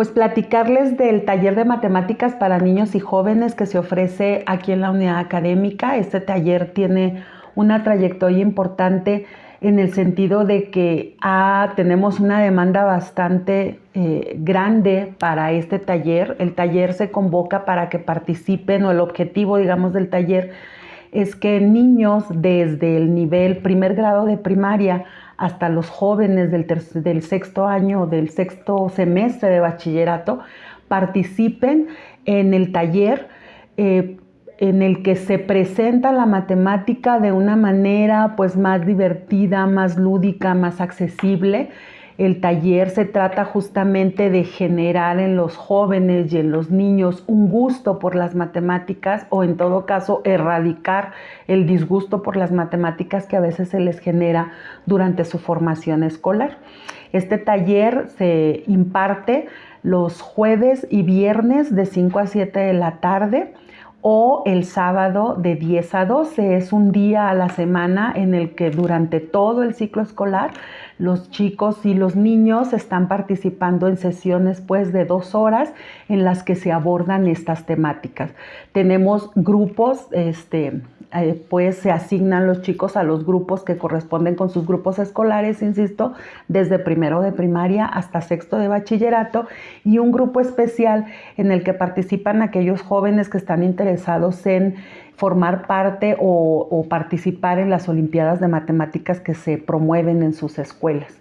pues platicarles del taller de matemáticas para niños y jóvenes que se ofrece aquí en la unidad académica. Este taller tiene una trayectoria importante en el sentido de que ah, tenemos una demanda bastante eh, grande para este taller. El taller se convoca para que participen o el objetivo, digamos, del taller es que niños desde el nivel primer grado de primaria hasta los jóvenes del, del sexto año, del sexto semestre de bachillerato, participen en el taller eh, en el que se presenta la matemática de una manera pues más divertida, más lúdica, más accesible el taller se trata justamente de generar en los jóvenes y en los niños un gusto por las matemáticas o en todo caso erradicar el disgusto por las matemáticas que a veces se les genera durante su formación escolar. Este taller se imparte los jueves y viernes de 5 a 7 de la tarde o el sábado de 10 a 12. Es un día a la semana en el que durante todo el ciclo escolar los chicos y los niños están participando en sesiones pues de dos horas en las que se abordan estas temáticas. Tenemos grupos, este, eh, pues se asignan los chicos a los grupos que corresponden con sus grupos escolares, insisto, desde primero de primaria hasta sexto de bachillerato y un grupo especial en el que participan aquellos jóvenes que están interesados en formar parte o, participar en las Olimpiadas de Matemáticas que se promueven en sus escuelas.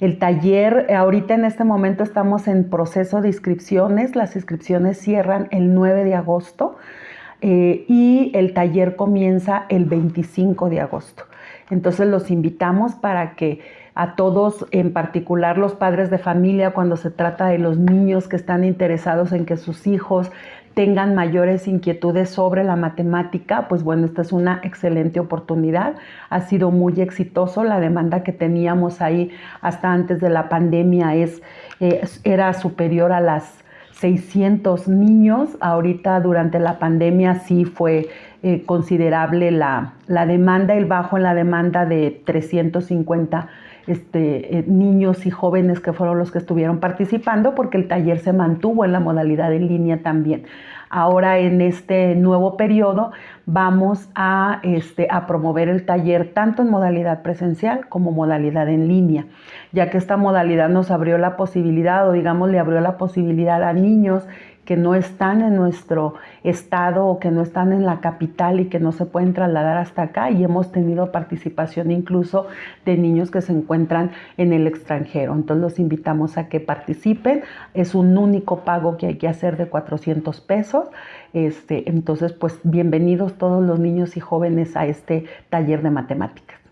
El taller, ahorita en este momento estamos en proceso de inscripciones, las inscripciones cierran el 9 de agosto. Eh, y el taller comienza el 25 de agosto. Entonces los invitamos para que a todos, en particular los padres de familia, cuando se trata de los niños que están interesados en que sus hijos tengan mayores inquietudes sobre la matemática, pues bueno, esta es una excelente oportunidad. Ha sido muy exitoso. La demanda que teníamos ahí hasta antes de la pandemia es, eh, era superior a las 600 niños. Ahorita durante la pandemia sí fue eh, considerable la, la, demanda, el bajo en la demanda de 350 este, eh, niños y jóvenes que fueron los que estuvieron participando porque el taller se mantuvo en la modalidad en línea también. Ahora en este nuevo periodo vamos a, este, a promover el taller tanto en modalidad presencial como modalidad en línea, ya que esta modalidad nos abrió la posibilidad o digamos le abrió la posibilidad a niños que no están en nuestro estado o que no están en la capital y que no se pueden trasladar hasta acá y hemos tenido participación incluso de niños que se encuentran en el extranjero. Entonces los invitamos a que participen. Es un único pago que hay que hacer de 400 pesos. Este, entonces, pues bienvenidos todos los niños y jóvenes a este taller de matemáticas.